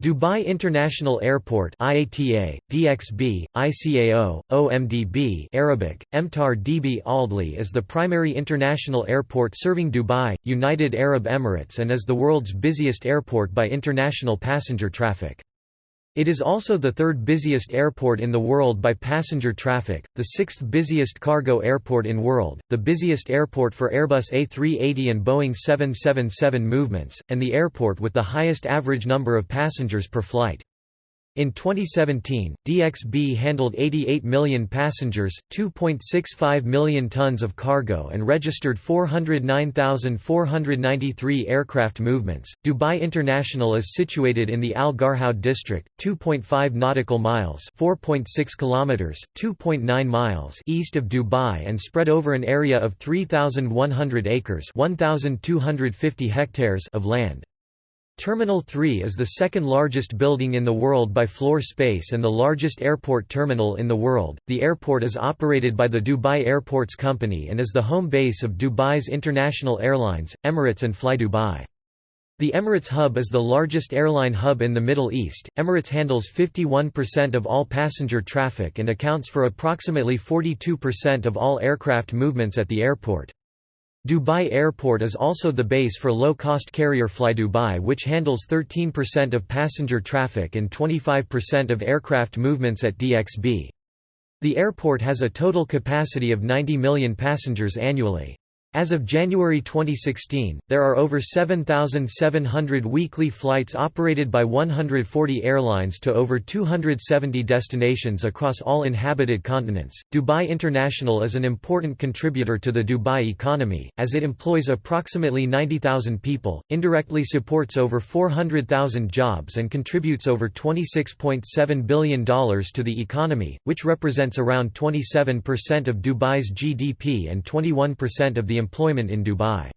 Dubai International Airport IATA, DXB, ICAO, OMDB Arabic, Emtar DB Aldli is the primary international airport serving Dubai, United Arab Emirates and is the world's busiest airport by international passenger traffic. It is also the third busiest airport in the world by passenger traffic, the sixth busiest cargo airport in world, the busiest airport for Airbus A380 and Boeing 777 movements, and the airport with the highest average number of passengers per flight. In 2017, DXB handled 88 million passengers, 2.65 million tons of cargo, and registered 409,493 aircraft movements. Dubai International is situated in the Al Garhoud district, 2.5 nautical miles (4.6 kilometers, 2.9 miles) east of Dubai and spread over an area of 3,100 acres (1,250 hectares) of land. Terminal 3 is the second largest building in the world by floor space and the largest airport terminal in the world. The airport is operated by the Dubai Airports Company and is the home base of Dubai's international airlines, Emirates and FlyDubai. The Emirates hub is the largest airline hub in the Middle East. Emirates handles 51% of all passenger traffic and accounts for approximately 42% of all aircraft movements at the airport. Dubai Airport is also the base for low-cost carrier FlyDubai which handles 13% of passenger traffic and 25% of aircraft movements at DXB. The airport has a total capacity of 90 million passengers annually. As of January 2016, there are over 7,700 weekly flights operated by 140 airlines to over 270 destinations across all inhabited continents. Dubai International is an important contributor to the Dubai economy, as it employs approximately 90,000 people, indirectly supports over 400,000 jobs, and contributes over $26.7 billion to the economy, which represents around 27% of Dubai's GDP and 21% of the employment in Dubai.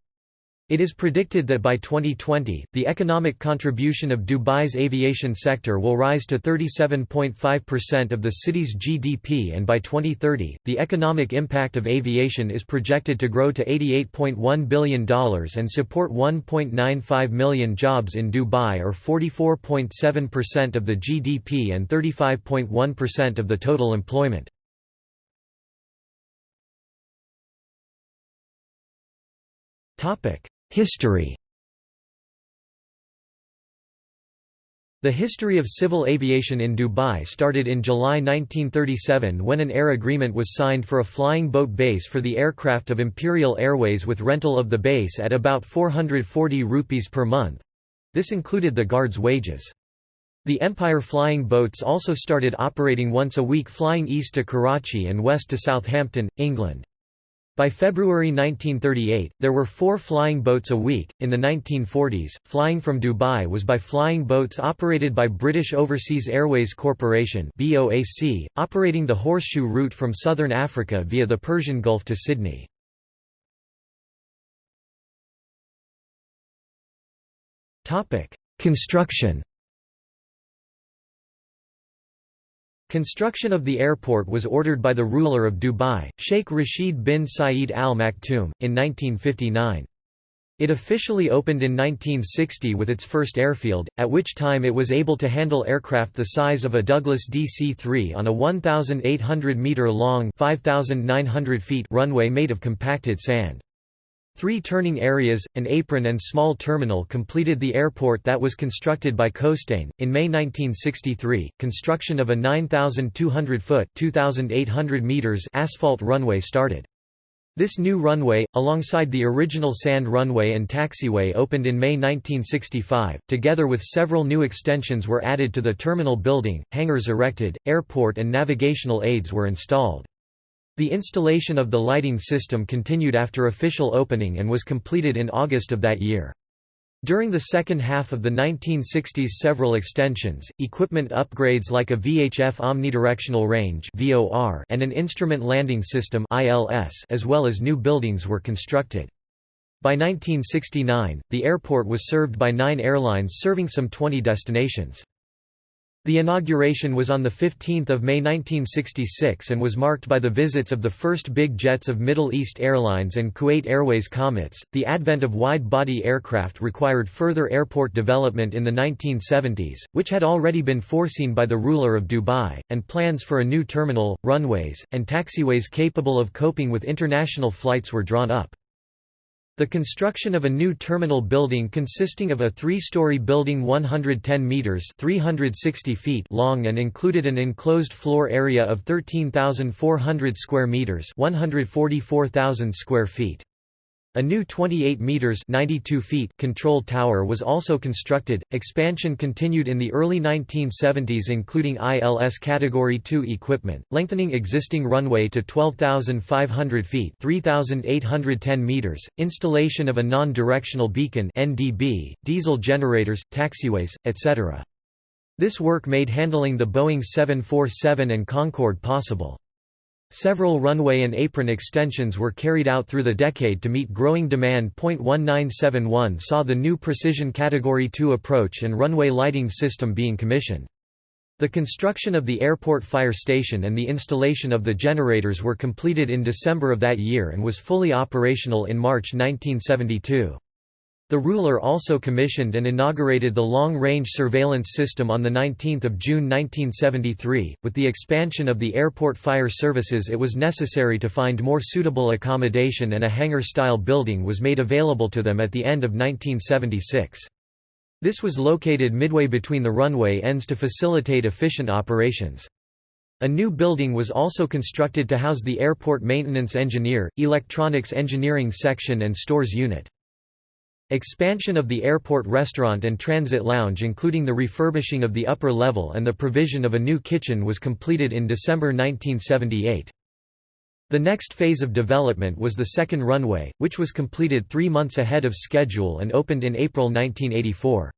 It is predicted that by 2020, the economic contribution of Dubai's aviation sector will rise to 37.5% of the city's GDP and by 2030, the economic impact of aviation is projected to grow to $88.1 billion and support 1.95 million jobs in Dubai or 44.7% of the GDP and 35.1% of the total employment. History The history of civil aviation in Dubai started in July 1937 when an air agreement was signed for a flying boat base for the aircraft of Imperial Airways with rental of the base at about 440 rupees per month. This included the guards' wages. The Empire flying boats also started operating once a week flying east to Karachi and west to Southampton, England. By February 1938, there were four flying boats a week. In the 1940s, flying from Dubai was by flying boats operated by British Overseas Airways Corporation (BOAC), operating the Horseshoe route from southern Africa via the Persian Gulf to Sydney. Topic: Construction. Construction of the airport was ordered by the ruler of Dubai, Sheikh Rashid bin Saeed Al Maktoum, in 1959. It officially opened in 1960 with its first airfield, at which time it was able to handle aircraft the size of a Douglas DC-3 on a 1,800-metre-long runway made of compacted sand. Three turning areas, an apron and small terminal completed the airport that was constructed by Costain. In May 1963, construction of a 9,200-foot (2,800 meters) asphalt runway started. This new runway, alongside the original sand runway and taxiway opened in May 1965, together with several new extensions were added to the terminal building, hangars erected, airport and navigational aids were installed. The installation of the lighting system continued after official opening and was completed in August of that year. During the second half of the 1960s several extensions, equipment upgrades like a VHF omnidirectional range and an instrument landing system as well as new buildings were constructed. By 1969, the airport was served by nine airlines serving some 20 destinations. The inauguration was on 15 May 1966 and was marked by the visits of the first big jets of Middle East Airlines and Kuwait Airways Comets. The advent of wide body aircraft required further airport development in the 1970s, which had already been foreseen by the ruler of Dubai, and plans for a new terminal, runways, and taxiways capable of coping with international flights were drawn up. The construction of a new terminal building consisting of a three-story building 110 metres 360 feet long and included an enclosed floor area of 13,400 square metres 144,000 square feet. A new 28 meters (92 feet) control tower was also constructed. Expansion continued in the early 1970s including ILS category 2 equipment, lengthening existing runway to 12,500 feet (3,810 meters), installation of a non-directional beacon (NDB), diesel generators, taxiways, etc. This work made handling the Boeing 747 and Concorde possible. Several runway and apron extensions were carried out through the decade to meet growing demand. 1971 saw the new Precision Category 2 approach and runway lighting system being commissioned. The construction of the airport fire station and the installation of the generators were completed in December of that year and was fully operational in March 1972. The ruler also commissioned and inaugurated the Long-Range Surveillance System on 19 June 1973. With the expansion of the airport fire services it was necessary to find more suitable accommodation and a hangar-style building was made available to them at the end of 1976. This was located midway between the runway ends to facilitate efficient operations. A new building was also constructed to house the airport maintenance engineer, electronics engineering section and stores unit. Expansion of the airport restaurant and transit lounge including the refurbishing of the upper level and the provision of a new kitchen was completed in December 1978. The next phase of development was the second runway, which was completed three months ahead of schedule and opened in April 1984.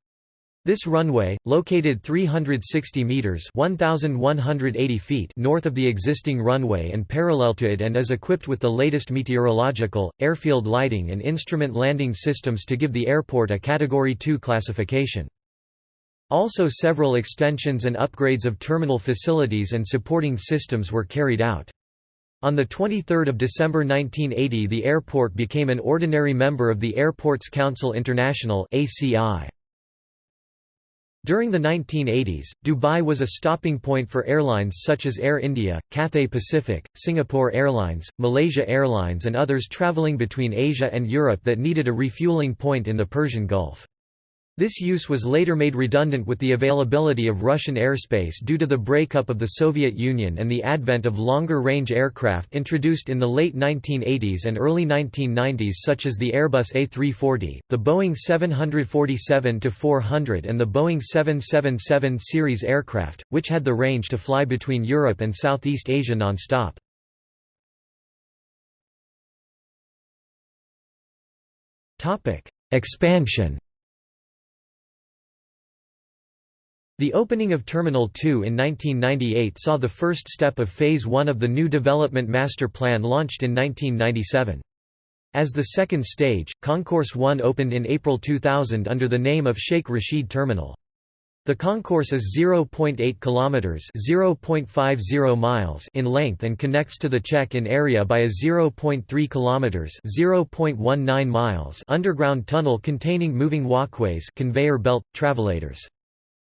This runway, located 360 meters (1180 feet) north of the existing runway and parallel to it and is equipped with the latest meteorological, airfield lighting and instrument landing systems to give the airport a category 2 classification. Also several extensions and upgrades of terminal facilities and supporting systems were carried out. On 23 December 1980 the airport became an ordinary member of the Airports Council International ACI. During the 1980s, Dubai was a stopping point for airlines such as Air India, Cathay Pacific, Singapore Airlines, Malaysia Airlines and others travelling between Asia and Europe that needed a refueling point in the Persian Gulf. This use was later made redundant with the availability of Russian airspace due to the breakup of the Soviet Union and the advent of longer-range aircraft introduced in the late 1980s and early 1990s such as the Airbus A340, the Boeing 747-400 and the Boeing 777 series aircraft, which had the range to fly between Europe and Southeast Asia non-stop. Expansion The opening of Terminal 2 in 1998 saw the first step of Phase 1 of the new development master plan launched in 1997. As the second stage, Concourse 1 opened in April 2000 under the name of Sheikh Rashid Terminal. The concourse is 0.8 kilometers, 0.50 miles in length and connects to the check-in area by a 0.3 kilometers, 0.19 miles underground tunnel containing moving walkways, conveyor belt, travelators.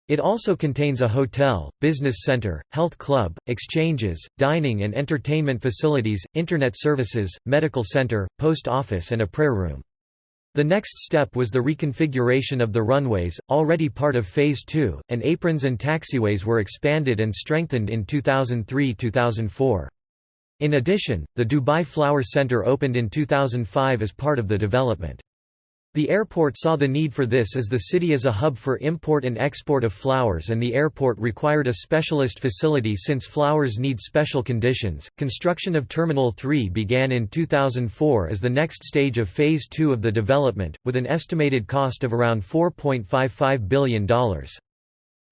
It also contains a hotel, business center, health club, exchanges, dining and entertainment facilities, internet services, medical center, post office and a prayer room. The next step was the reconfiguration of the runways, already part of Phase 2, and aprons and taxiways were expanded and strengthened in 2003–2004. In addition, the Dubai Flower Center opened in 2005 as part of the development. The airport saw the need for this as the city is a hub for import and export of flowers and the airport required a specialist facility since flowers need special conditions. Construction of Terminal 3 began in 2004 as the next stage of Phase 2 of the development, with an estimated cost of around $4.55 billion.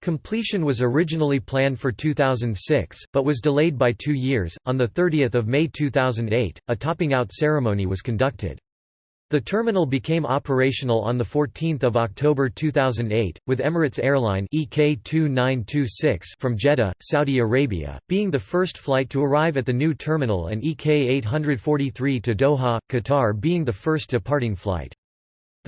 Completion was originally planned for 2006, but was delayed by two years. On 30 May 2008, a topping out ceremony was conducted. The terminal became operational on 14 October 2008, with Emirates Airline EK2926 from Jeddah, Saudi Arabia, being the first flight to arrive at the new terminal and EK843 to Doha, Qatar being the first departing flight.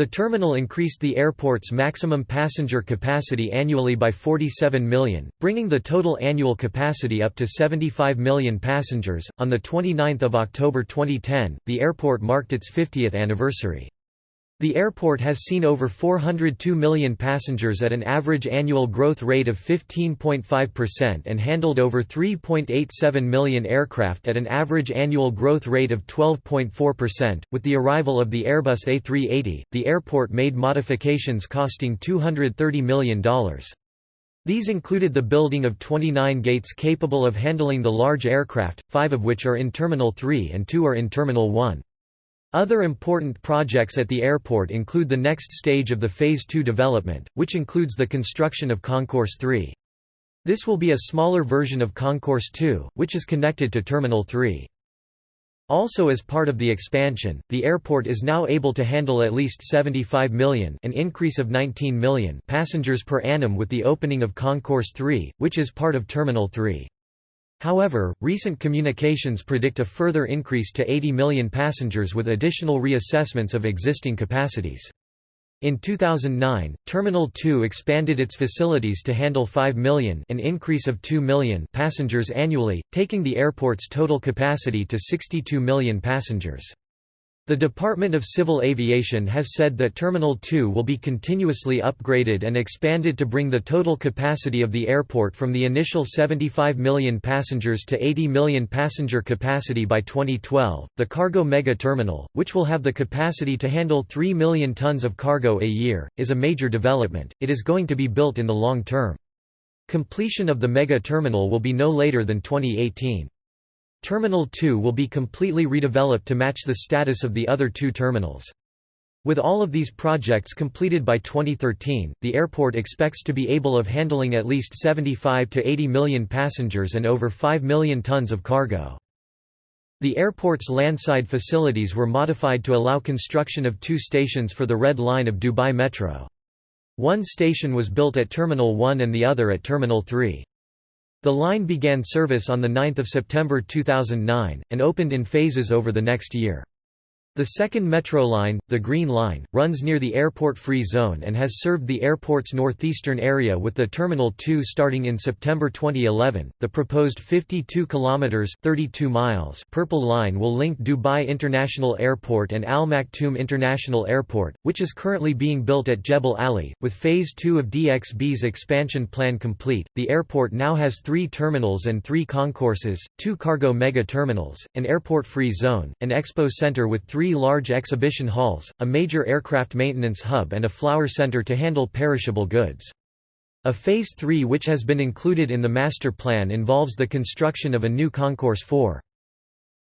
The terminal increased the airport's maximum passenger capacity annually by 47 million, bringing the total annual capacity up to 75 million passengers. On the 29th of October 2010, the airport marked its 50th anniversary. The airport has seen over 402 million passengers at an average annual growth rate of 15.5% and handled over 3.87 million aircraft at an average annual growth rate of 12.4%. With the arrival of the Airbus A380, the airport made modifications costing $230 million. These included the building of 29 gates capable of handling the large aircraft, five of which are in Terminal 3 and two are in Terminal 1. Other important projects at the airport include the next stage of the Phase 2 development, which includes the construction of Concourse 3. This will be a smaller version of Concourse 2, which is connected to Terminal 3. Also as part of the expansion, the airport is now able to handle at least 75 million an increase of 19 million passengers per annum with the opening of Concourse 3, which is part of Terminal 3. However, recent communications predict a further increase to 80 million passengers with additional reassessments of existing capacities. In 2009, Terminal 2 expanded its facilities to handle 5 million an increase of 2 million passengers annually, taking the airport's total capacity to 62 million passengers. The Department of Civil Aviation has said that Terminal 2 will be continuously upgraded and expanded to bring the total capacity of the airport from the initial 75 million passengers to 80 million passenger capacity by 2012. The Cargo Mega Terminal, which will have the capacity to handle 3 million tons of cargo a year, is a major development. It is going to be built in the long term. Completion of the mega terminal will be no later than 2018. Terminal 2 will be completely redeveloped to match the status of the other two terminals. With all of these projects completed by 2013, the airport expects to be able of handling at least 75 to 80 million passengers and over 5 million tons of cargo. The airport's landside facilities were modified to allow construction of two stations for the Red Line of Dubai Metro. One station was built at Terminal 1 and the other at Terminal 3. The line began service on 9 September 2009, and opened in phases over the next year. The second metro line, the Green Line, runs near the airport-free zone and has served the airport's northeastern area with the Terminal 2 starting in September 2011. The proposed 52 kilometers (32 miles) Purple Line will link Dubai International Airport and Al Maktoum International Airport, which is currently being built at Jebel Ali. With phase 2 of DXB's expansion plan complete, the airport now has 3 terminals and 3 concourses, 2 cargo mega terminals, an airport-free zone, an expo center with 3 three large exhibition halls, a major aircraft maintenance hub and a flower center to handle perishable goods. A Phase 3 which has been included in the master plan involves the construction of a new Concourse 4.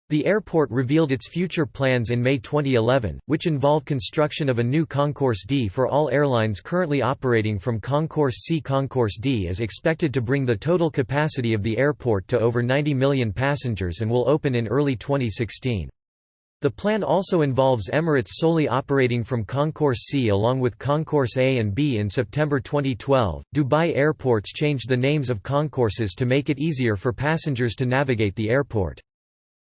The airport revealed its future plans in May 2011, which involve construction of a new Concourse D for all airlines currently operating from Concourse C. Concourse D is expected to bring the total capacity of the airport to over 90 million passengers and will open in early 2016. The plan also involves Emirates solely operating from Concourse C along with Concourse A and B in September 2012. Dubai airports changed the names of concourses to make it easier for passengers to navigate the airport.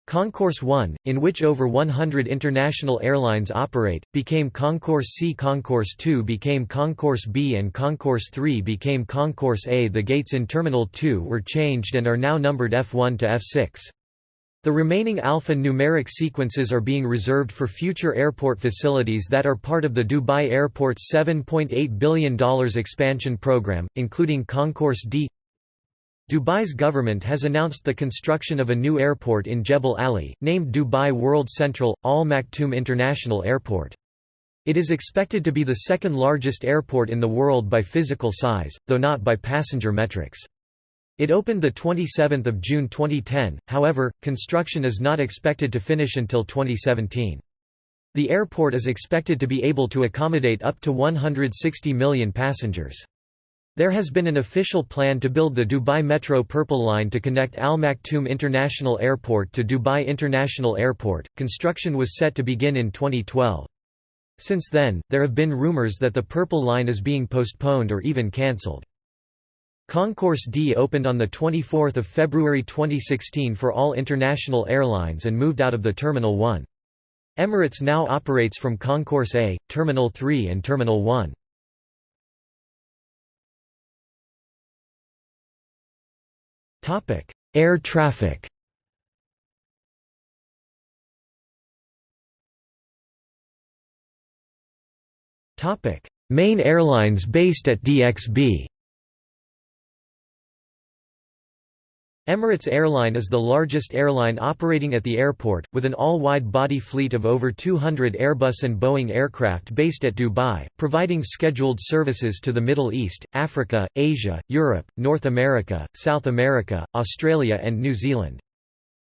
Concourse 1, in which over 100 international airlines operate, became Concourse C. Concourse 2 became Concourse B and Concourse 3 became Concourse A. The gates in Terminal 2 were changed and are now numbered F1 to F6. The remaining alpha-numeric sequences are being reserved for future airport facilities that are part of the Dubai Airport's $7.8 billion expansion program, including Concourse D. Dubai's government has announced the construction of a new airport in Jebel Ali, named Dubai World Central, Al Maktoum International Airport. It is expected to be the second largest airport in the world by physical size, though not by passenger metrics. It opened 27 June 2010, however, construction is not expected to finish until 2017. The airport is expected to be able to accommodate up to 160 million passengers. There has been an official plan to build the Dubai Metro Purple Line to connect Al Maktoum International Airport to Dubai International Airport. Construction was set to begin in 2012. Since then, there have been rumors that the Purple Line is being postponed or even cancelled. Concourse D opened on 24 February 2016 for all international airlines and moved out of the Terminal 1. Emirates now operates from Concourse A, Terminal 3 and Terminal 1. Air traffic Main airlines based at DXB Emirates Airline is the largest airline operating at the airport, with an all-wide-body fleet of over 200 Airbus and Boeing aircraft based at Dubai, providing scheduled services to the Middle East, Africa, Asia, Europe, North America, South America, Australia and New Zealand.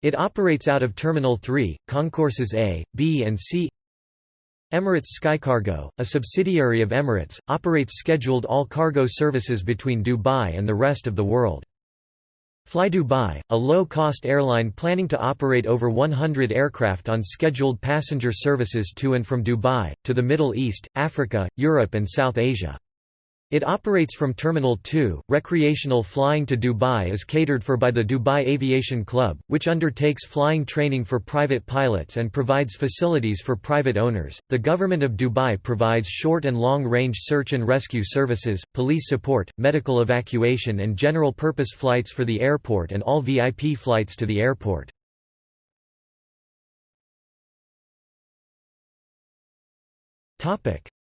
It operates out of Terminal 3, Concourses A, B and C Emirates Skycargo, a subsidiary of Emirates, operates scheduled all-cargo services between Dubai and the rest of the world. Fly Dubai, a low-cost airline planning to operate over 100 aircraft on scheduled passenger services to and from Dubai, to the Middle East, Africa, Europe and South Asia. It operates from Terminal 2. Recreational flying to Dubai is catered for by the Dubai Aviation Club, which undertakes flying training for private pilots and provides facilities for private owners. The government of Dubai provides short and long range search and rescue services, police support, medical evacuation, and general purpose flights for the airport and all VIP flights to the airport.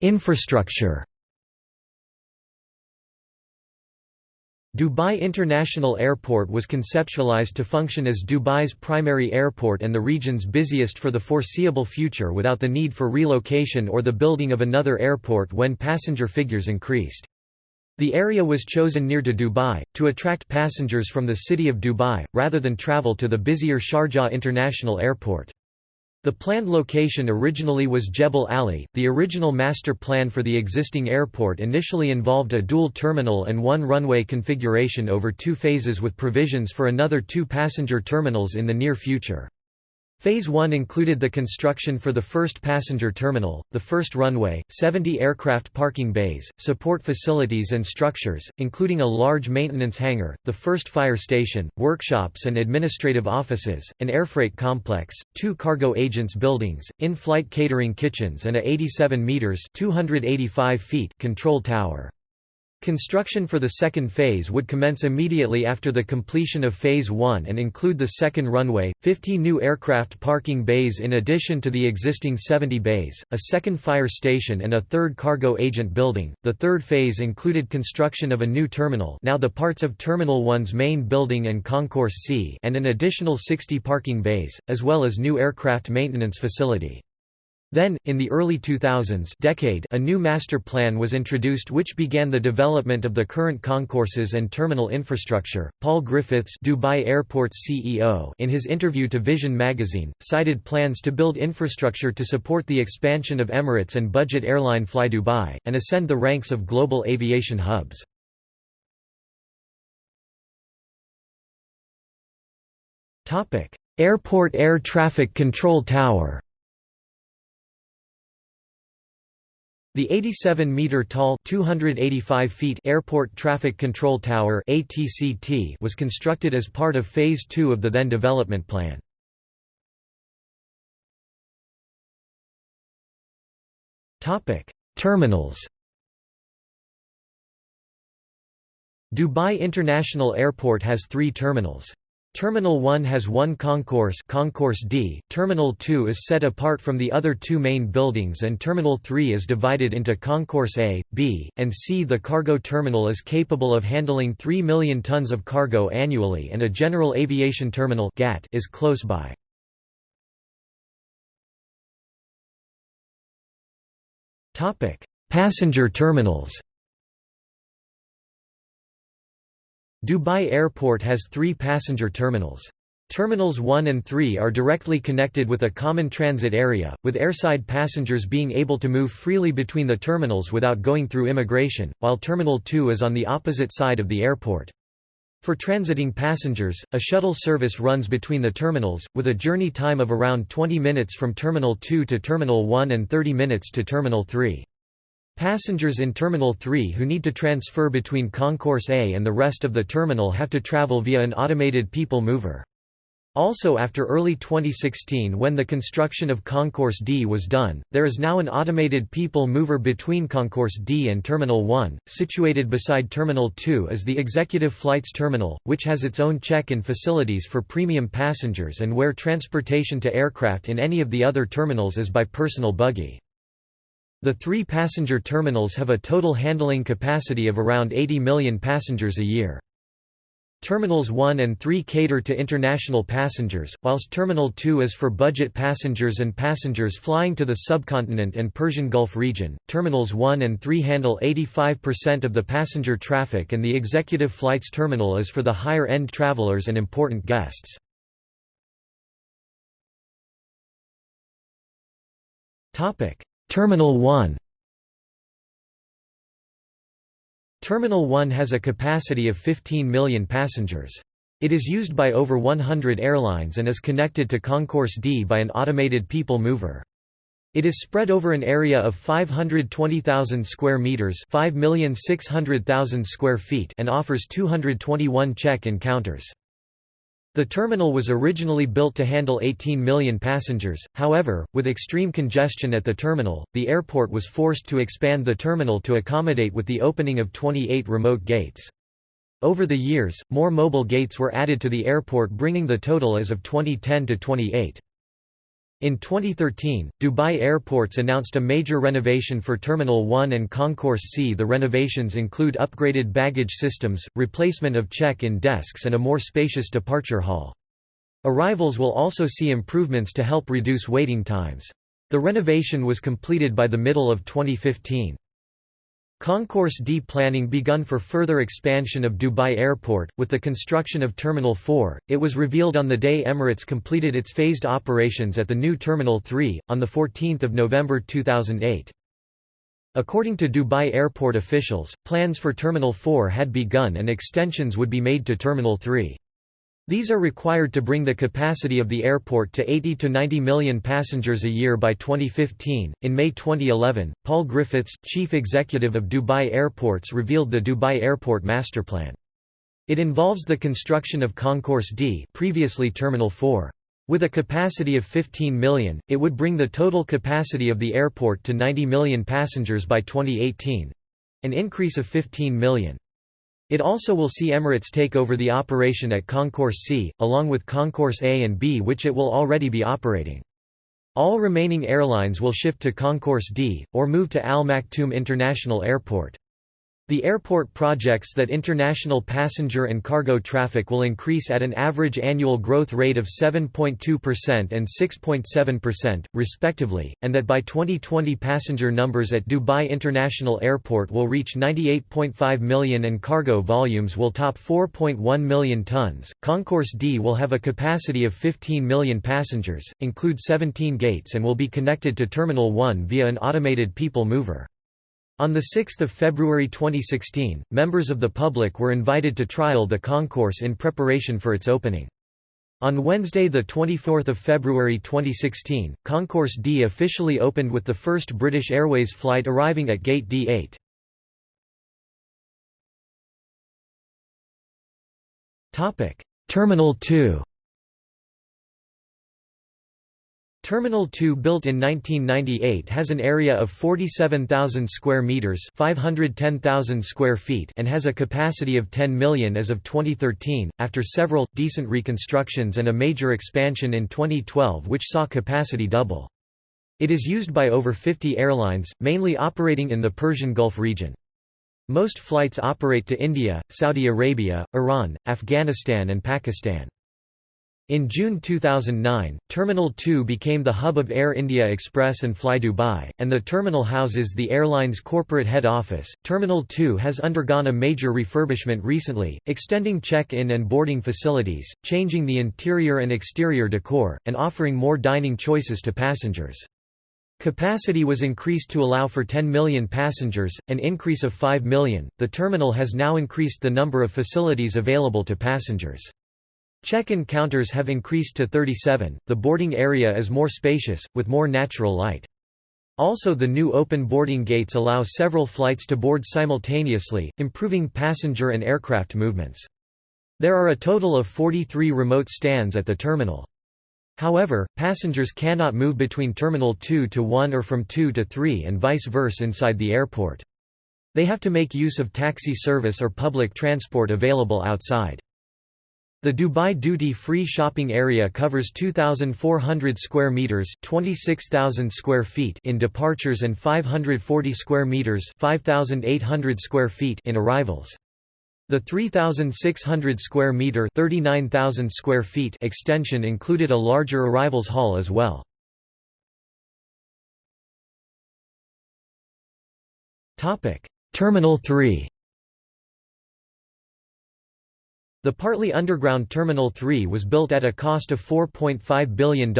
Infrastructure Dubai International Airport was conceptualized to function as Dubai's primary airport and the region's busiest for the foreseeable future without the need for relocation or the building of another airport when passenger figures increased. The area was chosen near to Dubai, to attract passengers from the city of Dubai, rather than travel to the busier Sharjah International Airport. The planned location originally was Jebel Ali. The original master plan for the existing airport initially involved a dual terminal and one runway configuration over two phases with provisions for another two passenger terminals in the near future. Phase 1 included the construction for the first passenger terminal, the first runway, 70 aircraft parking bays, support facilities and structures, including a large maintenance hangar, the first fire station, workshops and administrative offices, an airfreight complex, two cargo agents buildings, in-flight catering kitchens and a 87 meters (285 feet) control tower. Construction for the second phase would commence immediately after the completion of Phase 1 and include the second runway, 50 new aircraft parking bays in addition to the existing 70 bays, a second fire station and a third cargo agent building. The third phase included construction of a new terminal now the parts of Terminal 1's main building and Concourse C and an additional 60 parking bays, as well as new aircraft maintenance facility. Then, in the early 2000s decade, a new master plan was introduced which began the development of the current concourses and terminal infrastructure. Paul Griffiths, Dubai Airport's CEO, in his interview to Vision magazine, cited plans to build infrastructure to support the expansion of Emirates and budget airline Fly Dubai, and ascend the ranks of global aviation hubs. Airport Air Traffic Control Tower The 87-meter-tall Airport Traffic Control Tower was constructed as part of Phase 2 of the then development plan. Terminals Dubai International Airport has three terminals. Terminal 1 has one concourse concourse D, Terminal 2 is set apart from the other two main buildings and Terminal 3 is divided into Concourse A, B, and C. The cargo terminal is capable of handling 3 million tons of cargo annually and a general aviation terminal GAT is close by. Passenger terminals Dubai Airport has three passenger terminals. Terminals 1 and 3 are directly connected with a common transit area, with airside passengers being able to move freely between the terminals without going through immigration, while Terminal 2 is on the opposite side of the airport. For transiting passengers, a shuttle service runs between the terminals, with a journey time of around 20 minutes from Terminal 2 to Terminal 1 and 30 minutes to Terminal 3. Passengers in Terminal 3 who need to transfer between Concourse A and the rest of the terminal have to travel via an automated people mover. Also after early 2016 when the construction of Concourse D was done, there is now an automated people mover between Concourse D and Terminal 1. Situated beside Terminal 2 is the Executive Flights Terminal, which has its own check-in facilities for premium passengers and where transportation to aircraft in any of the other terminals is by personal buggy. The three passenger terminals have a total handling capacity of around 80 million passengers a year. Terminals 1 and 3 cater to international passengers, whilst Terminal 2 is for budget passengers and passengers flying to the subcontinent and Persian Gulf region. Terminals 1 and 3 handle 85% of the passenger traffic and the Executive Flights Terminal is for the higher-end travelers and important guests. Terminal 1 Terminal 1 has a capacity of 15 million passengers. It is used by over 100 airlines and is connected to Concourse D by an automated people mover. It is spread over an area of 520,000 square meters, 5,600,000 square feet, and offers 221 check-in counters. The terminal was originally built to handle 18 million passengers, however, with extreme congestion at the terminal, the airport was forced to expand the terminal to accommodate with the opening of 28 remote gates. Over the years, more mobile gates were added to the airport bringing the total as of 2010 to 28. In 2013, Dubai Airports announced a major renovation for Terminal 1 and Concourse C. The renovations include upgraded baggage systems, replacement of check-in desks and a more spacious departure hall. Arrivals will also see improvements to help reduce waiting times. The renovation was completed by the middle of 2015. Concourse D planning begun for further expansion of Dubai Airport, with the construction of Terminal 4. It was revealed on the day Emirates completed its phased operations at the new Terminal 3, on 14 November 2008. According to Dubai Airport officials, plans for Terminal 4 had begun and extensions would be made to Terminal 3. These are required to bring the capacity of the airport to 80 to 90 million passengers a year by 2015. In May 2011, Paul Griffiths, chief executive of Dubai Airports, revealed the Dubai Airport Master Plan. It involves the construction of Concourse D, previously Terminal 4. With a capacity of 15 million, it would bring the total capacity of the airport to 90 million passengers by 2018 an increase of 15 million. It also will see Emirates take over the operation at Concourse C, along with Concourse A and B which it will already be operating. All remaining airlines will shift to Concourse D, or move to Al Maktoum International Airport. The airport projects that international passenger and cargo traffic will increase at an average annual growth rate of 7.2% and 6.7%, respectively, and that by 2020 passenger numbers at Dubai International Airport will reach 98.5 million and cargo volumes will top 4.1 million tons. Concourse D will have a capacity of 15 million passengers, include 17 gates, and will be connected to Terminal 1 via an automated people mover. On 6 February 2016, members of the public were invited to trial the concourse in preparation for its opening. On Wednesday 24 February 2016, Concourse D officially opened with the first British Airways flight arriving at Gate D8. Terminal 2 Terminal 2 built in 1998 has an area of 47,000 square meters, 510,000 square feet, and has a capacity of 10 million as of 2013 after several decent reconstructions and a major expansion in 2012 which saw capacity double. It is used by over 50 airlines, mainly operating in the Persian Gulf region. Most flights operate to India, Saudi Arabia, Iran, Afghanistan and Pakistan. In June 2009, Terminal 2 became the hub of Air India Express and Fly Dubai, and the terminal houses the airline's corporate head office. Terminal 2 has undergone a major refurbishment recently, extending check-in and boarding facilities, changing the interior and exterior decor, and offering more dining choices to passengers. Capacity was increased to allow for 10 million passengers, an increase of 5 million. The terminal has now increased the number of facilities available to passengers. Check-in counters have increased to 37. The boarding area is more spacious with more natural light. Also the new open boarding gates allow several flights to board simultaneously, improving passenger and aircraft movements. There are a total of 43 remote stands at the terminal. However, passengers cannot move between Terminal 2 to 1 or from 2 to 3 and vice versa inside the airport. They have to make use of taxi service or public transport available outside. The Dubai duty-free shopping area covers 2400 square meters, 26000 square feet in departures and 540 square meters, 5800 square feet in arrivals. The 3,600 square meter (39,000 square feet) extension included a larger arrivals hall as well. Topic: Terminal 3. The partly underground Terminal 3 was built at a cost of $4.5 billion,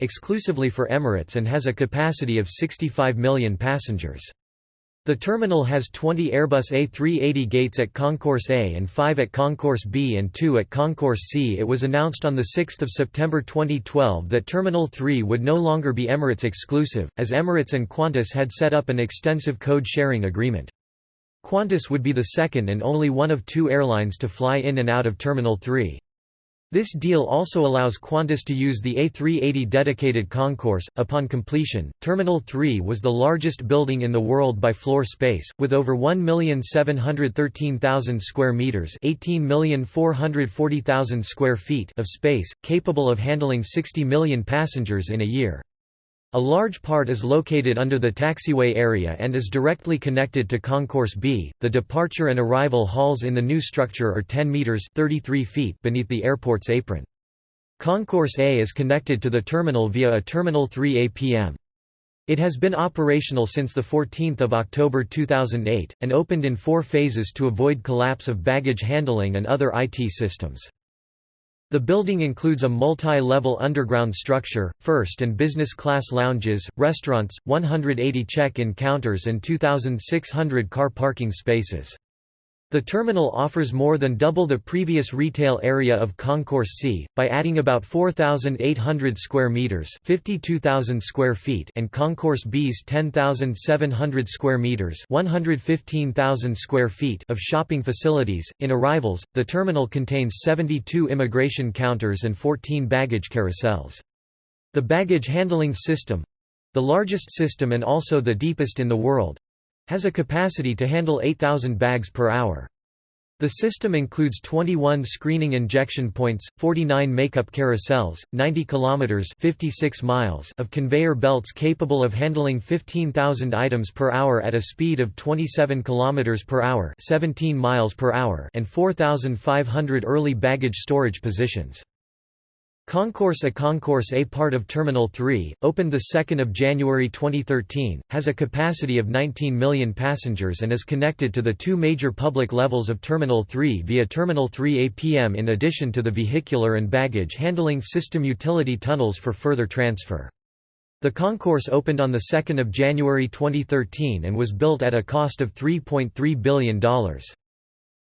exclusively for Emirates and has a capacity of 65 million passengers. The terminal has 20 Airbus A380 gates at Concourse A and 5 at Concourse B and 2 at Concourse C. It was announced on 6 September 2012 that Terminal 3 would no longer be Emirates exclusive, as Emirates and Qantas had set up an extensive code-sharing agreement. Qantas would be the second and only one of two airlines to fly in and out of Terminal 3. This deal also allows Qantas to use the A380 dedicated concourse. Upon completion, Terminal 3 was the largest building in the world by floor space, with over 1,713,000 square meters (18,440,000 square feet) of space, capable of handling 60 million passengers in a year. A large part is located under the taxiway area and is directly connected to Concourse B. The departure and arrival halls in the new structure are 10 meters (33 feet) beneath the airport's apron. Concourse A is connected to the terminal via a Terminal 3 APM. It has been operational since 14 October 2008, and opened in four phases to avoid collapse of baggage handling and other IT systems. The building includes a multi-level underground structure, first and business class lounges, restaurants, 180 check-in counters and 2,600 car parking spaces. The terminal offers more than double the previous retail area of Concourse C by adding about 4800 square meters, 52000 square feet, and Concourse B's 10700 square meters, 115,000 square feet of shopping facilities. In arrivals, the terminal contains 72 immigration counters and 14 baggage carousels. The baggage handling system, the largest system and also the deepest in the world, has a capacity to handle 8,000 bags per hour. The system includes 21 screening injection points, 49 makeup carousels, 90 kilometers (56 miles) of conveyor belts capable of handling 15,000 items per hour at a speed of 27 kilometers per hour (17 miles per hour) and 4,500 early baggage storage positions. Concourse A Concourse A part of Terminal 3, opened 2 January 2013, has a capacity of 19 million passengers and is connected to the two major public levels of Terminal 3 via Terminal 3 APM in addition to the vehicular and baggage handling system utility tunnels for further transfer. The concourse opened on 2 January 2013 and was built at a cost of $3.3 billion.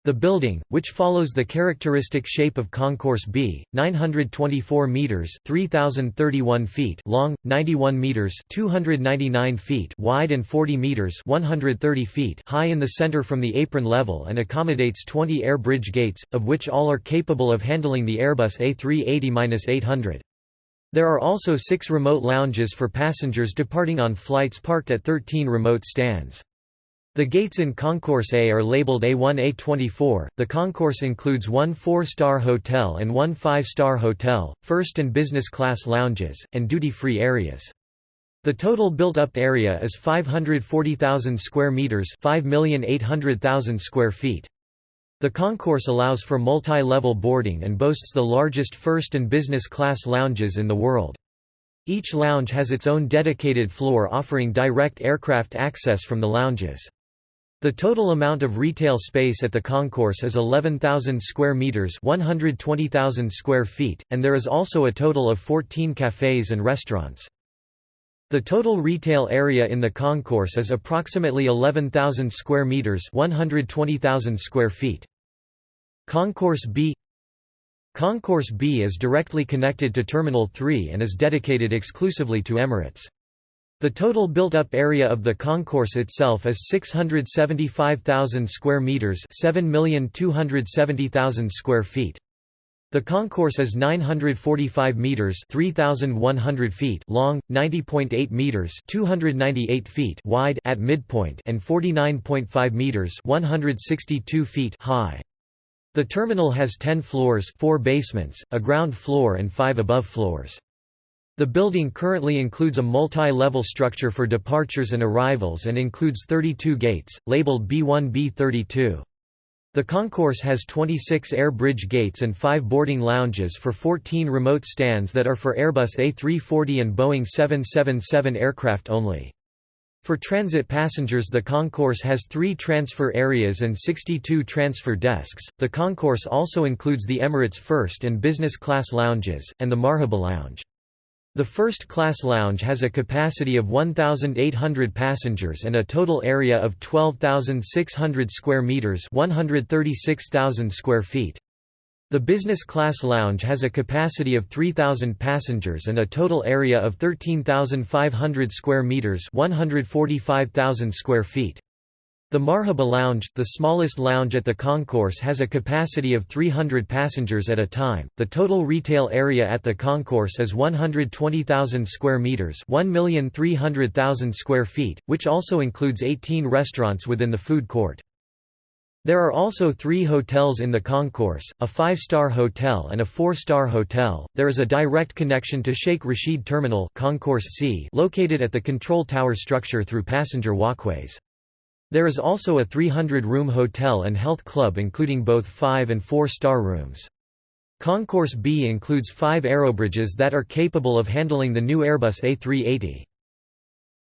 The building, which follows the characteristic shape of Concourse B, 924 meters (3031 feet) long, 91 meters (299 feet) wide and 40 meters (130 feet) high in the center from the apron level and accommodates 20 air bridge gates, of which all are capable of handling the Airbus A380-800. There are also 6 remote lounges for passengers departing on flights parked at 13 remote stands. The gates in Concourse A are labeled A1 A24. The concourse includes one four-star hotel and one five-star hotel, first and business class lounges, and duty-free areas. The total built-up area is 540,000 square meters, 5,800,000 square feet. The concourse allows for multi-level boarding and boasts the largest first and business class lounges in the world. Each lounge has its own dedicated floor offering direct aircraft access from the lounges. The total amount of retail space at the concourse is 11,000 square meters, 120,000 square feet, and there is also a total of 14 cafes and restaurants. The total retail area in the concourse is approximately 11,000 square meters, 120,000 square feet. Concourse B Concourse B is directly connected to Terminal 3 and is dedicated exclusively to Emirates. The total built-up area of the concourse itself is 675,000 square meters, 7,270,000 square feet. The concourse is 945 meters (3100 feet) long, 90.8 meters (298 feet) wide at midpoint and 49.5 meters (162 feet) high. The terminal has 10 floors, 4 basements, a ground floor and 5 above floors. The building currently includes a multi-level structure for departures and arrivals and includes 32 gates, labeled B1-B32. The concourse has 26 air bridge gates and 5 boarding lounges for 14 remote stands that are for Airbus A340 and Boeing 777 aircraft only. For transit passengers, the concourse has three transfer areas and 62 transfer desks. The concourse also includes the Emirates First and Business Class lounges, and the Marhaba Lounge. The first-class lounge has a capacity of 1,800 passengers and a total area of 12,600 square meters (136,000 square feet). The business class lounge has a capacity of 3,000 passengers and a total area of 13,500 square meters (145,000 square feet). The Marhaba Lounge, the smallest lounge at the concourse has a capacity of 300 passengers at a time. The total retail area at the concourse is 120,000 square meters, 1,300,000 square feet, which also includes 18 restaurants within the food court. There are also three hotels in the concourse, a five-star hotel and a four-star hotel. There is a direct connection to Sheikh Rashid Terminal concourse C located at the control tower structure through passenger walkways. There is also a 300-room hotel and health club including both 5 and 4-star rooms. Concourse B includes five aerobridges that are capable of handling the new Airbus A380.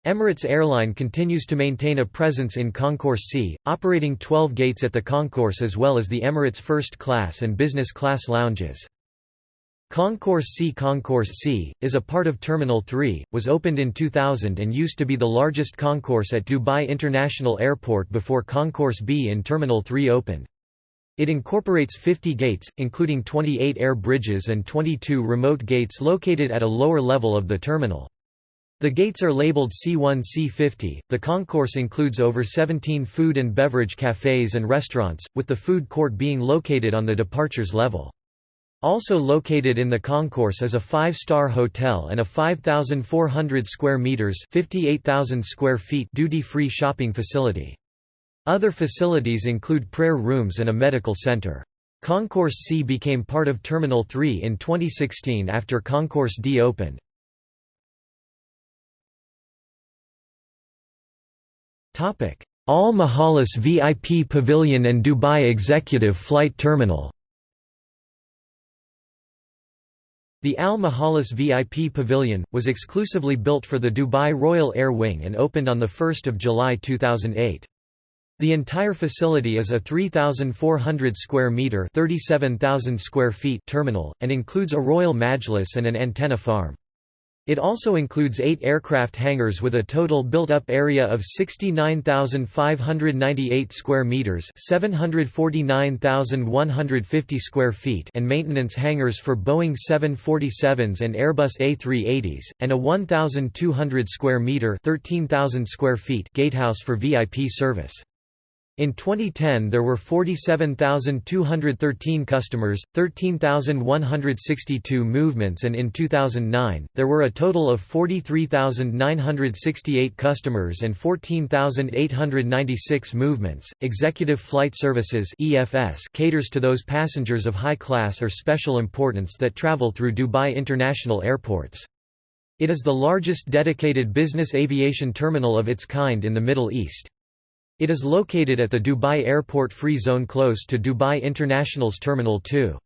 Emirates Airline continues to maintain a presence in Concourse C, operating 12 gates at the concourse as well as the Emirates First Class and Business Class lounges. Concourse C Concourse C, is a part of Terminal 3, was opened in 2000 and used to be the largest concourse at Dubai International Airport before Concourse B in Terminal 3 opened. It incorporates 50 gates, including 28 air bridges and 22 remote gates located at a lower level of the terminal. The gates are labeled C1 C50. The concourse includes over 17 food and beverage cafes and restaurants, with the food court being located on the departures level. Also located in the concourse is a five-star hotel and a 5,400 square meters (58,000 square feet) duty-free shopping facility. Other facilities include prayer rooms and a medical center. Concourse C became part of Terminal 3 in 2016 after Concourse D opened. Al Majlis VIP Pavilion and Dubai Executive Flight Terminal The Al Majlis VIP Pavilion, was exclusively built for the Dubai Royal Air Wing and opened on 1 July 2008. The entire facility is a 3,400 square metre 37,000 square feet terminal, and includes a royal majlis and an antenna farm. It also includes eight aircraft hangars with a total built-up area of 69,598 square meters (749,150 square feet) and maintenance hangars for Boeing 747s and Airbus A380s, and a 1,200 square meter (13,000 square feet) gatehouse for VIP service. In 2010 there were 47,213 customers, 13,162 movements and in 2009, there were a total of 43,968 customers and 14,896 movements. Executive Flight Services (EFS) caters to those passengers of high class or special importance that travel through Dubai International Airports. It is the largest dedicated business aviation terminal of its kind in the Middle East. It is located at the Dubai Airport Free Zone close to Dubai International's Terminal 2.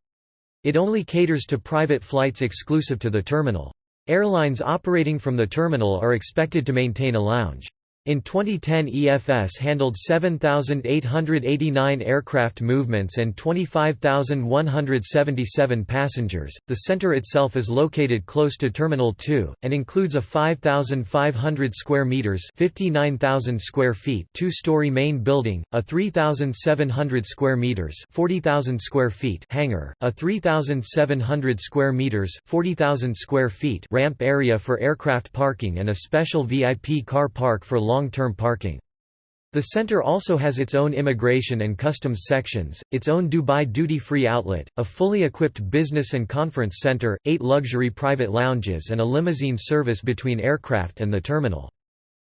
It only caters to private flights exclusive to the terminal. Airlines operating from the terminal are expected to maintain a lounge. In 2010 EFS handled 7,889 aircraft movements and 25,177 passengers. The center itself is located close to Terminal 2 and includes a 5,500 square meters (59,000 square feet) two-story main building, a 3,700 square meters (40,000 square feet) hangar, a 3,700 square meters (40,000 square feet) ramp area for aircraft parking and a special VIP car park for long-term parking. The center also has its own immigration and customs sections, its own Dubai duty-free outlet, a fully equipped business and conference center, eight luxury private lounges and a limousine service between aircraft and the terminal.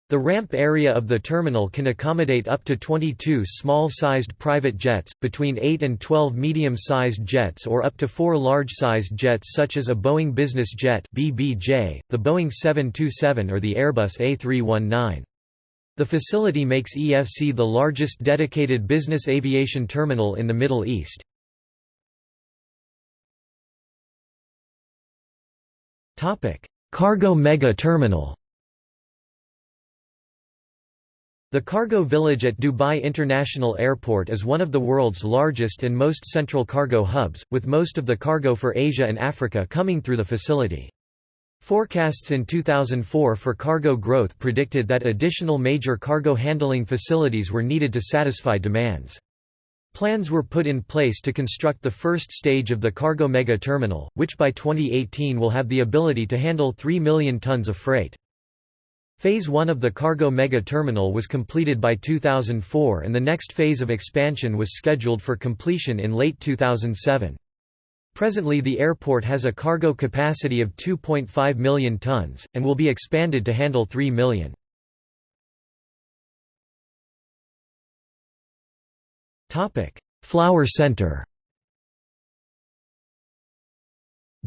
The ramp area of the terminal can accommodate up to 22 small-sized private jets, between 8 and 12 medium-sized jets or up to 4 large-sized jets such as a Boeing Business Jet BBJ, the Boeing 727 or the Airbus A319. The facility makes EFC the largest dedicated business aviation terminal in the Middle East. Cargo mega terminal The cargo village at Dubai International Airport is one of the world's largest and most central cargo hubs, with most of the cargo for Asia and Africa coming through the facility. Forecasts in 2004 for cargo growth predicted that additional major cargo handling facilities were needed to satisfy demands. Plans were put in place to construct the first stage of the cargo mega terminal, which by 2018 will have the ability to handle 3 million tons of freight. Phase 1 of the cargo mega terminal was completed by 2004 and the next phase of expansion was scheduled for completion in late 2007. Presently the airport has a cargo capacity of 2.5 million tons, and will be expanded to handle 3 million. Flower Center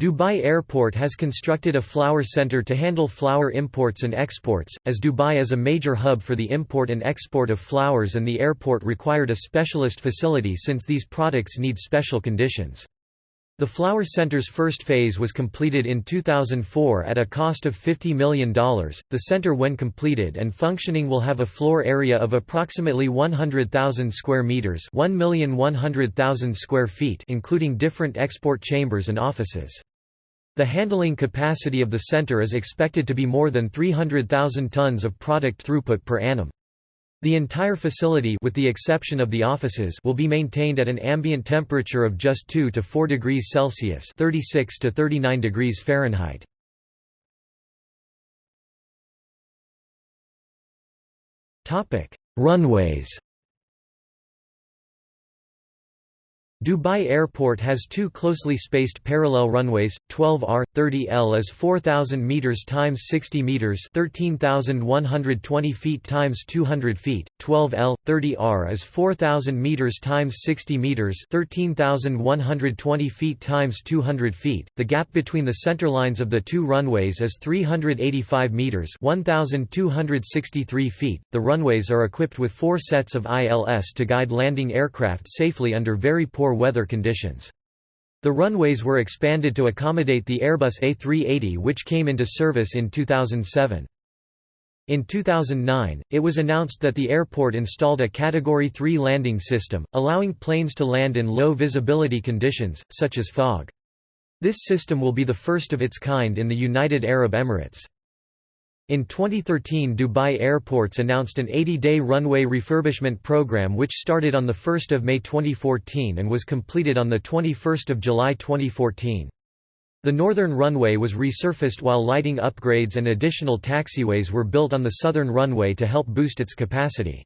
Dubai Airport has constructed a flower center to handle flower imports and exports, as Dubai is a major hub for the import and export of flowers and the airport required a specialist facility since these products need special conditions. The Flower Center's first phase was completed in 2004 at a cost of $50 million. The center, when completed and functioning, will have a floor area of approximately 100,000 square meters, 1,100,000 square feet, including different export chambers and offices. The handling capacity of the center is expected to be more than 300,000 tons of product throughput per annum. The entire facility with the exception of the offices will be maintained at an ambient temperature of just 2 to 4 degrees Celsius 36 to 39 degrees Fahrenheit. Runways Dubai Airport has two closely spaced parallel runways, 12R, 30L is 4,000 meters times 60 meters, 13,120 feet times 200 feet. 12L, 30R is 4,000 meters times 60 meters, 13,120 feet times 200 feet. The gap between the center lines of the two runways is 385 meters, 1,263 feet. The runways are equipped with four sets of ILS to guide landing aircraft safely under very poor weather conditions. The runways were expanded to accommodate the Airbus A380 which came into service in 2007. In 2009, it was announced that the airport installed a Category 3 landing system, allowing planes to land in low visibility conditions, such as fog. This system will be the first of its kind in the United Arab Emirates. In 2013 Dubai Airports announced an 80-day runway refurbishment program which started on 1 May 2014 and was completed on 21 July 2014. The northern runway was resurfaced while lighting upgrades and additional taxiways were built on the southern runway to help boost its capacity.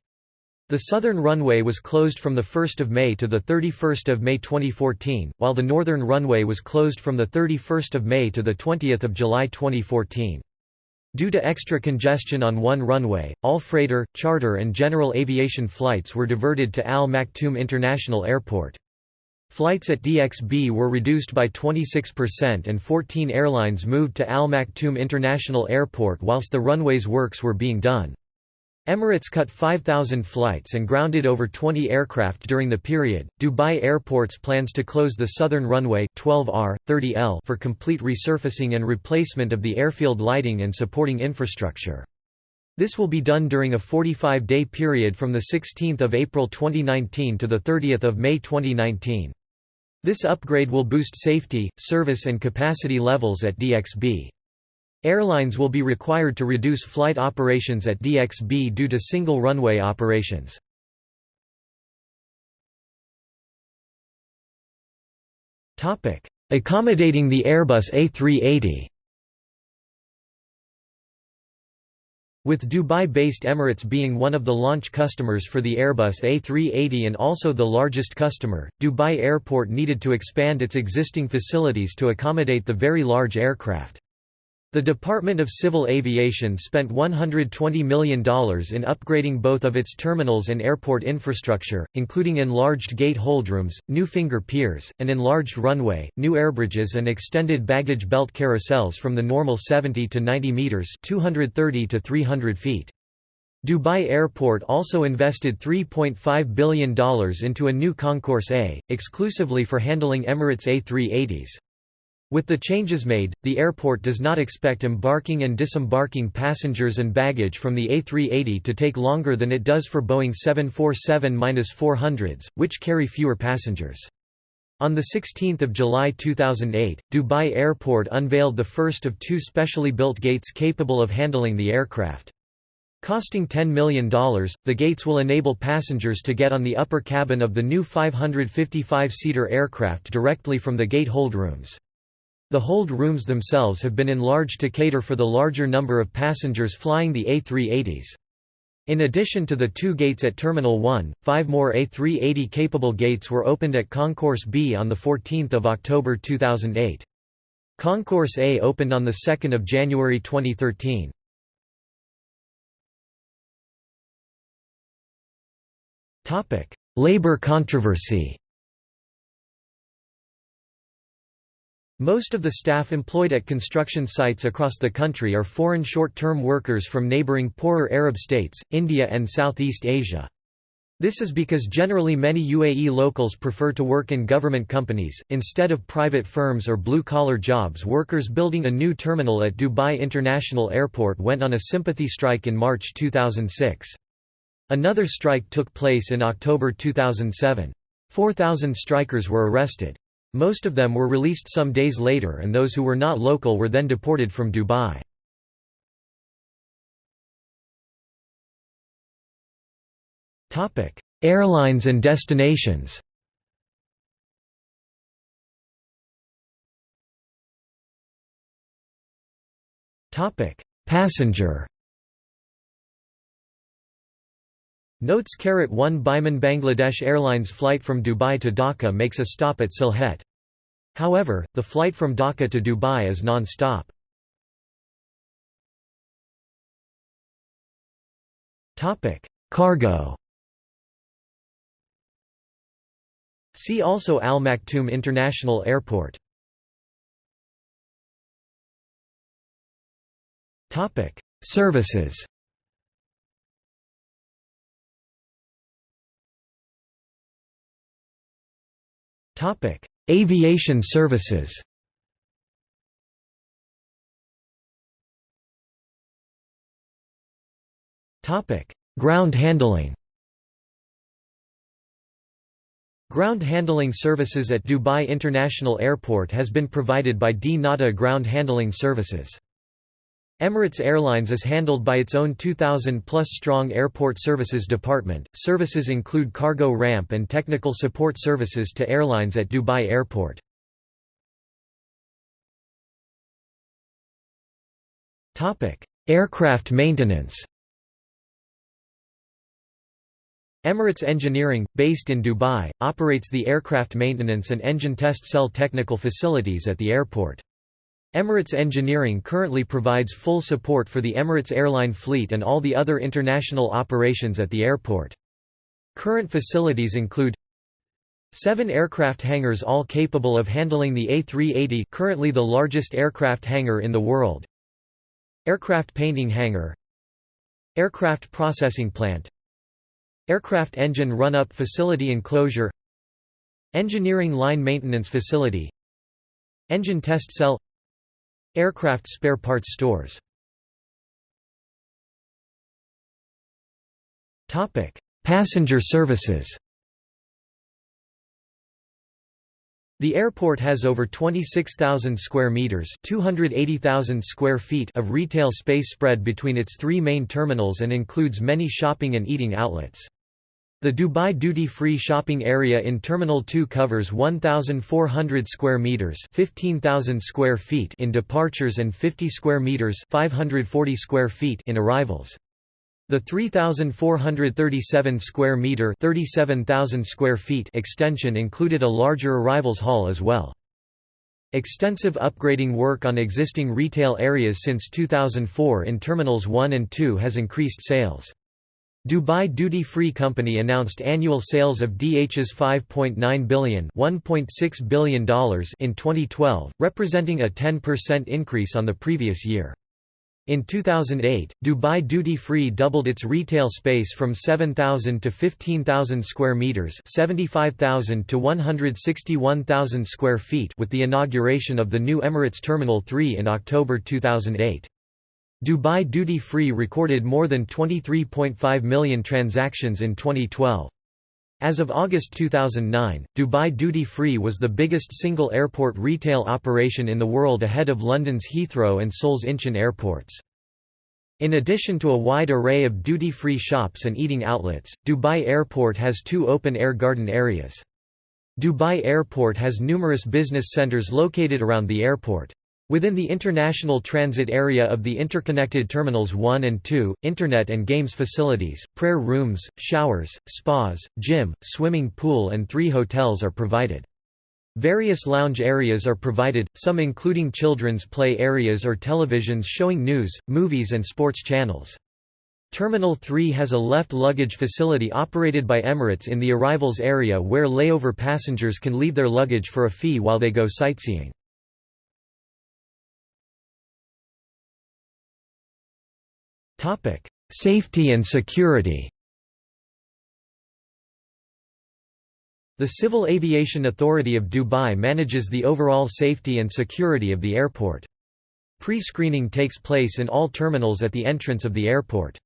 The southern runway was closed from 1 May to 31 May 2014, while the northern runway was closed from 31 May to 20 July 2014. Due to extra congestion on one runway, all freighter, charter and general aviation flights were diverted to Al Maktoum International Airport. Flights at DXB were reduced by 26% and 14 airlines moved to Al Maktoum International Airport whilst the runway's works were being done. Emirates cut 5,000 flights and grounded over 20 aircraft during the period. Dubai Airports plans to close the southern runway 12R, 30L for complete resurfacing and replacement of the airfield lighting and supporting infrastructure. This will be done during a 45-day period from 16 April 2019 to 30 May 2019. This upgrade will boost safety, service and capacity levels at DXB. Airlines will be required to reduce flight operations at DXB due to single runway operations. Accommodating the Airbus A380 With Dubai-based Emirates being one of the launch customers for the Airbus A380 and also the largest customer, Dubai Airport needed to expand its existing facilities to accommodate the very large aircraft. The Department of Civil Aviation spent $120 million in upgrading both of its terminals and airport infrastructure, including enlarged gate holdrooms, new finger piers, an enlarged runway, new airbridges and extended baggage belt carousels from the normal 70 to 90 meters (230 to 300 feet). Dubai Airport also invested $3.5 billion into a new Concourse A, exclusively for handling Emirates A380s. With the changes made, the airport does not expect embarking and disembarking passengers and baggage from the A380 to take longer than it does for Boeing 747-400s, which carry fewer passengers. On 16 July 2008, Dubai Airport unveiled the first of two specially built gates capable of handling the aircraft. Costing $10 million, the gates will enable passengers to get on the upper cabin of the new 555-seater aircraft directly from the gate hold rooms. The hold rooms themselves have been enlarged to cater for the larger number of passengers flying the A380s. In addition to the two gates at Terminal 1, five more A380-capable gates were opened at Concourse B on 14 October 2008. Concourse A opened on 2 January 2013. Labor controversy Most of the staff employed at construction sites across the country are foreign short-term workers from neighboring poorer Arab states, India and Southeast Asia. This is because generally many UAE locals prefer to work in government companies, instead of private firms or blue-collar jobs workers building a new terminal at Dubai International Airport went on a sympathy strike in March 2006. Another strike took place in October 2007. 4,000 strikers were arrested. Most of them were released some days later and those who were not local were then deported from Dubai. Airlines and destinations Passenger Notes 1 Biman Bangladesh Airlines flight from Dubai to Dhaka makes a stop at Sylhet. However, the flight from Dhaka to Dubai is non-stop. Cargo See also Al Maktoum International Airport Services Topic: Aviation services. Topic: Ground handling. Ground handling services at Dubai International Airport has been provided by dnata Ground Handling Services. Emirates Airlines is handled by its own 2,000-plus strong Airport Services Department. Services include cargo ramp and technical support services to airlines at Dubai Airport. Topic: Aircraft maintenance. Emirates Engineering, based in Dubai, operates the aircraft maintenance and engine test cell technical facilities at the airport. Emirates Engineering currently provides full support for the Emirates airline fleet and all the other international operations at the airport. Current facilities include Seven aircraft hangars all capable of handling the A380 currently the largest aircraft hangar in the world. Aircraft painting hangar. Aircraft processing plant. Aircraft engine run-up facility enclosure. Engineering line maintenance facility. Engine test cell Aircraft spare parts stores. Passenger services. The airport has over 26,000 square meters, 280,000 square feet of retail space spread between its three main terminals and includes many shopping and eating outlets. The Dubai duty-free shopping area in Terminal 2 covers 1,400 square meters (15,000 square feet) in departures and 50 square meters (540 square feet) in arrivals. The 3,437 square meter (37,000 square feet) extension included a larger arrivals hall as well. Extensive upgrading work on existing retail areas since 2004 in Terminals 1 and 2 has increased sales. Dubai Duty Free Company announced annual sales of DH's $5.9 billion $1.6 billion in 2012, representing a 10% increase on the previous year. In 2008, Dubai Duty Free doubled its retail space from 7,000 to 15,000 square meters, 75,000 to 161,000 square feet with the inauguration of the new Emirates Terminal 3 in October 2008. Dubai Duty Free recorded more than 23.5 million transactions in 2012. As of August 2009, Dubai Duty Free was the biggest single airport retail operation in the world ahead of London's Heathrow and Seoul's Incheon airports. In addition to a wide array of duty-free shops and eating outlets, Dubai Airport has two open-air garden areas. Dubai Airport has numerous business centers located around the airport. Within the international transit area of the interconnected Terminals 1 and 2, internet and games facilities, prayer rooms, showers, spas, gym, swimming pool and three hotels are provided. Various lounge areas are provided, some including children's play areas or televisions showing news, movies and sports channels. Terminal 3 has a left luggage facility operated by Emirates in the arrivals area where layover passengers can leave their luggage for a fee while they go sightseeing. Safety and security The Civil Aviation Authority of Dubai manages the overall safety and security of the airport. Pre-screening takes place in all terminals at the entrance of the airport.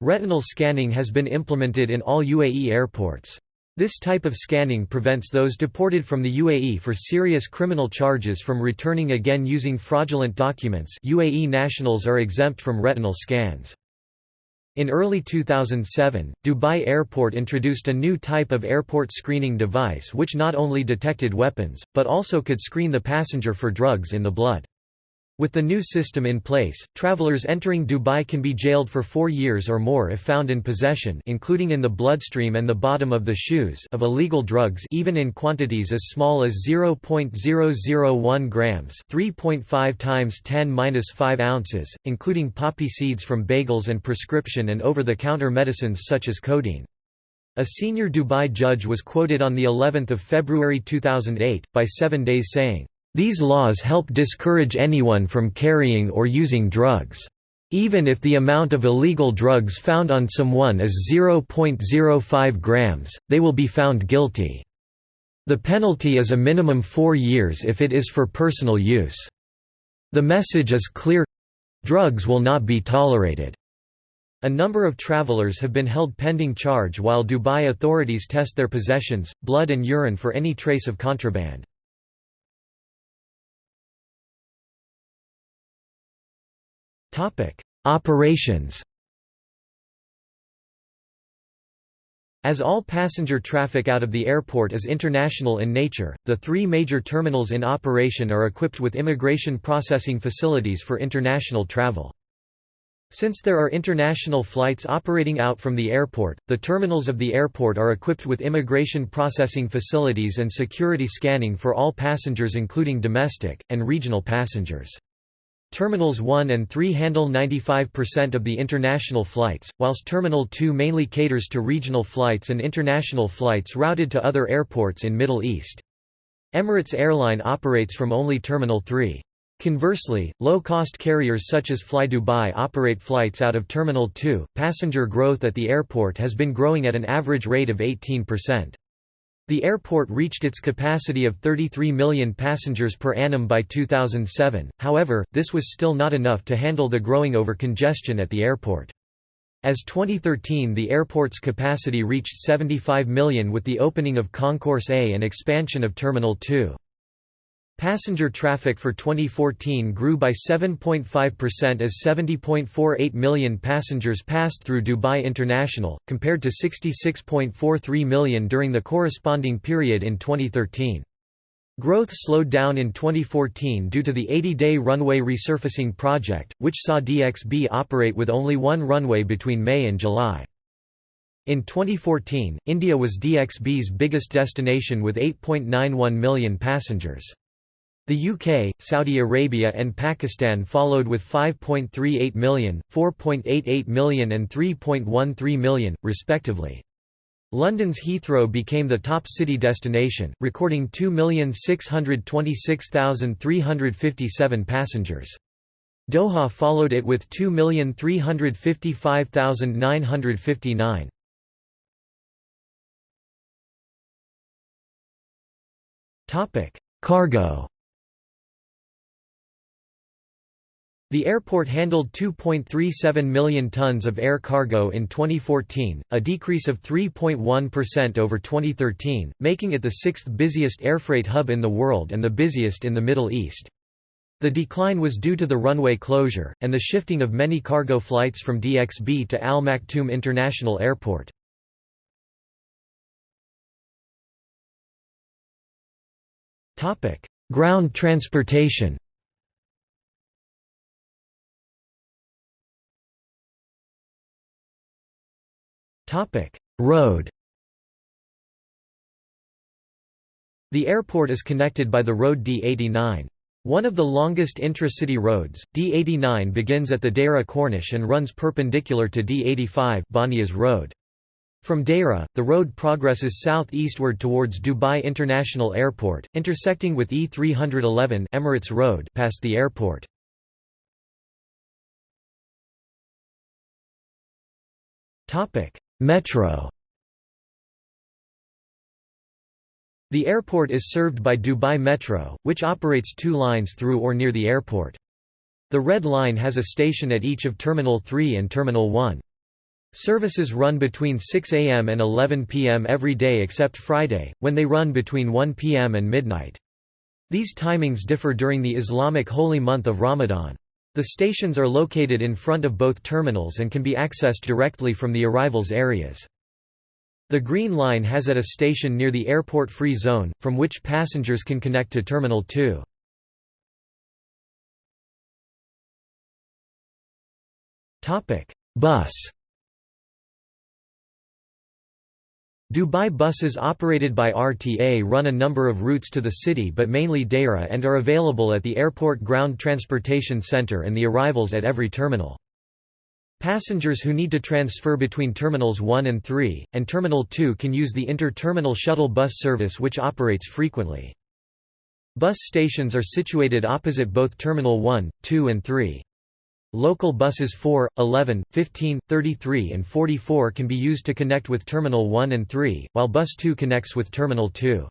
Retinal scanning has been implemented in all UAE airports. This type of scanning prevents those deported from the UAE for serious criminal charges from returning again using fraudulent documents UAE nationals are exempt from retinal scans. In early 2007, Dubai Airport introduced a new type of airport screening device which not only detected weapons, but also could screen the passenger for drugs in the blood. With the new system in place, travelers entering Dubai can be jailed for four years or more if found in possession including in the bloodstream and the bottom of the shoes of illegal drugs even in quantities as small as 0.001 grams 3.5 times 10-5 ounces, including poppy seeds from bagels and prescription and over-the-counter medicines such as codeine. A senior Dubai judge was quoted on the 11th of February 2008, by Seven Days saying, these laws help discourage anyone from carrying or using drugs. Even if the amount of illegal drugs found on someone is 0.05 grams, they will be found guilty. The penalty is a minimum four years if it is for personal use. The message is clear drugs will not be tolerated. A number of travelers have been held pending charge while Dubai authorities test their possessions, blood and urine for any trace of contraband. Operations As all passenger traffic out of the airport is international in nature, the three major terminals in operation are equipped with immigration processing facilities for international travel. Since there are international flights operating out from the airport, the terminals of the airport are equipped with immigration processing facilities and security scanning for all passengers including domestic, and regional passengers. Terminals 1 and 3 handle 95% of the international flights, whilst Terminal 2 mainly caters to regional flights and international flights routed to other airports in Middle East. Emirates Airline operates from only Terminal 3. Conversely, low-cost carriers such as FlyDubai operate flights out of Terminal 2. Passenger growth at the airport has been growing at an average rate of 18%. The airport reached its capacity of 33 million passengers per annum by 2007, however, this was still not enough to handle the growing over congestion at the airport. As 2013 the airport's capacity reached 75 million with the opening of Concourse A and expansion of Terminal 2. Passenger traffic for 2014 grew by 7.5% as 70.48 million passengers passed through Dubai International, compared to 66.43 million during the corresponding period in 2013. Growth slowed down in 2014 due to the 80-day runway resurfacing project, which saw DXB operate with only one runway between May and July. In 2014, India was DXB's biggest destination with 8.91 million passengers. The UK, Saudi Arabia and Pakistan followed with 5.38 million, 4.88 million and 3.13 million, respectively. London's Heathrow became the top city destination, recording 2,626,357 passengers. Doha followed it with 2,355,959. Cargo The airport handled 2.37 million tons of air cargo in 2014, a decrease of 3.1% over 2013, making it the sixth busiest airfreight hub in the world and the busiest in the Middle East. The decline was due to the runway closure, and the shifting of many cargo flights from DXB to Al Maktoum International Airport. Ground transportation Road The airport is connected by the road D89. One of the longest intra-city roads, D89 begins at the Deira Corniche and runs perpendicular to D85 Banias Road. From Deira, the road progresses south-eastward towards Dubai International Airport, intersecting with E311 Emirates Road past the airport. Metro The airport is served by Dubai Metro, which operates two lines through or near the airport. The Red Line has a station at each of Terminal 3 and Terminal 1. Services run between 6 am and 11 pm every day except Friday, when they run between 1 pm and midnight. These timings differ during the Islamic holy month of Ramadan. The stations are located in front of both terminals and can be accessed directly from the arrivals areas. The Green Line has at a station near the airport free zone, from which passengers can connect to Terminal 2. Bus Dubai buses operated by RTA run a number of routes to the city but mainly Deira and are available at the Airport Ground Transportation Center and the arrivals at every terminal. Passengers who need to transfer between Terminals 1 and 3, and Terminal 2 can use the inter-terminal shuttle bus service which operates frequently. Bus stations are situated opposite both Terminal 1, 2 and 3. Local buses 4, 11, 15, 33 and 44 can be used to connect with Terminal 1 and 3, while Bus 2 connects with Terminal 2.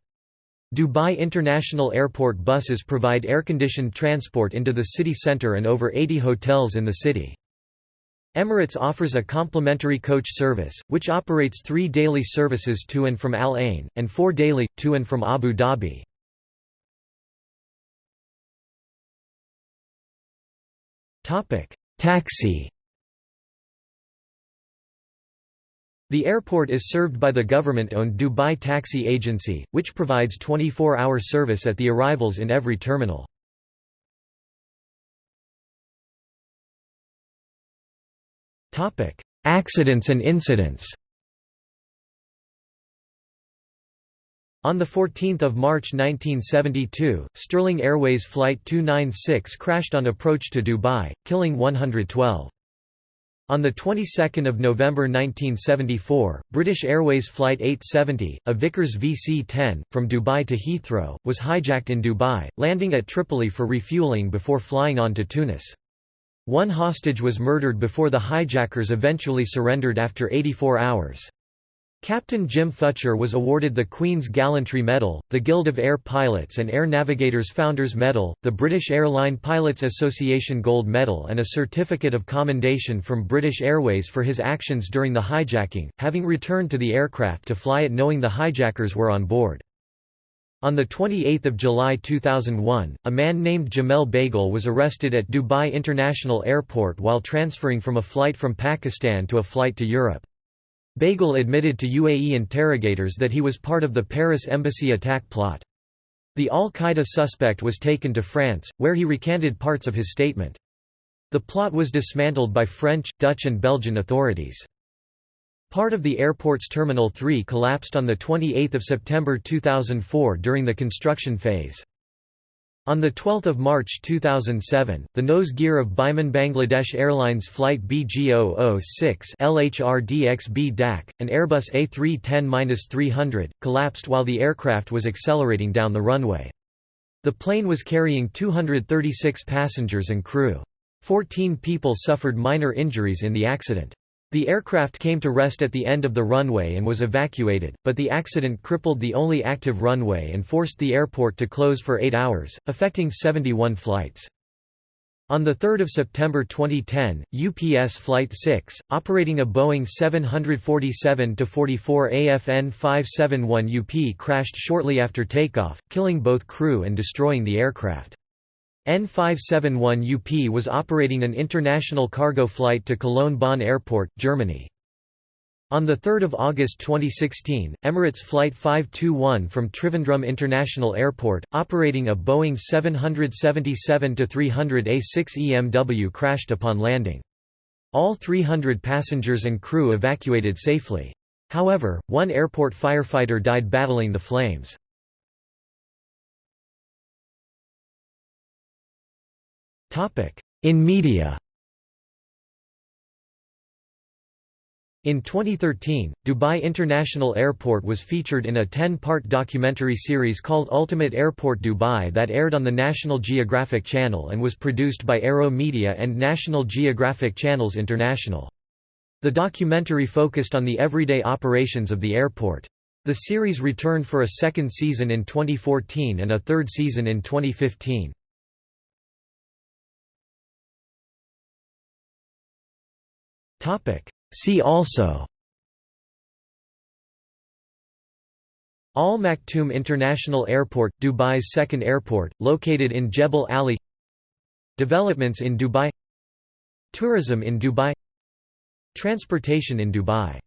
Dubai International Airport buses provide air-conditioned transport into the city centre and over 80 hotels in the city. Emirates offers a complimentary coach service, which operates three daily services to and from Al Ain, and four daily, to and from Abu Dhabi. Taxi. The airport is served by the government-owned Dubai Taxi Agency, which provides 24-hour service at the arrivals in every terminal. Accidents and incidents On 14 March 1972, Sterling Airways Flight 296 crashed on approach to Dubai, killing 112. On the 22nd of November 1974, British Airways Flight 870, a Vickers VC-10, from Dubai to Heathrow, was hijacked in Dubai, landing at Tripoli for refueling before flying on to Tunis. One hostage was murdered before the hijackers eventually surrendered after 84 hours. Captain Jim Futcher was awarded the Queen's Gallantry Medal, the Guild of Air Pilots and Air Navigators Founders Medal, the British Airline Pilots Association Gold Medal and a Certificate of Commendation from British Airways for his actions during the hijacking, having returned to the aircraft to fly it knowing the hijackers were on board. On 28 July 2001, a man named Djamel Beghal was arrested at Dubai International Airport while transferring from a flight from Pakistan to a flight to Europe. Beghal admitted to UAE interrogators that he was part of the Paris embassy attack plot. The al-Qaeda suspect was taken to France, where he recanted parts of his statement. The plot was dismantled by French, Dutch and Belgian authorities. Part of the airport's Terminal 3 collapsed on 28 September 2004 during the construction phase. On 12 March 2007, the nose gear of Biman Bangladesh Airlines Flight BG006 LHRDXB DAC, an Airbus A310-300, collapsed while the aircraft was accelerating down the runway. The plane was carrying 236 passengers and crew. Fourteen people suffered minor injuries in the accident. The aircraft came to rest at the end of the runway and was evacuated, but the accident crippled the only active runway and forced the airport to close for eight hours, affecting 71 flights. On 3 September 2010, UPS Flight 6, operating a Boeing 747-44 AFN 571 UP crashed shortly after takeoff, killing both crew and destroying the aircraft. N571 UP was operating an international cargo flight to Cologne-Bonn Airport, Germany. On 3 August 2016, Emirates Flight 521 from Trivandrum International Airport, operating a Boeing 777-300 A6 EMW crashed upon landing. All 300 passengers and crew evacuated safely. However, one airport firefighter died battling the flames. In media In 2013, Dubai International Airport was featured in a 10-part documentary series called Ultimate Airport Dubai that aired on the National Geographic Channel and was produced by Arrow Media and National Geographic Channels International. The documentary focused on the everyday operations of the airport. The series returned for a second season in 2014 and a third season in 2015. See also. Al Maktoum International Airport, Dubai's second airport, located in Jebel Ali Developments in Dubai. Tourism in Dubai. Transportation in Dubai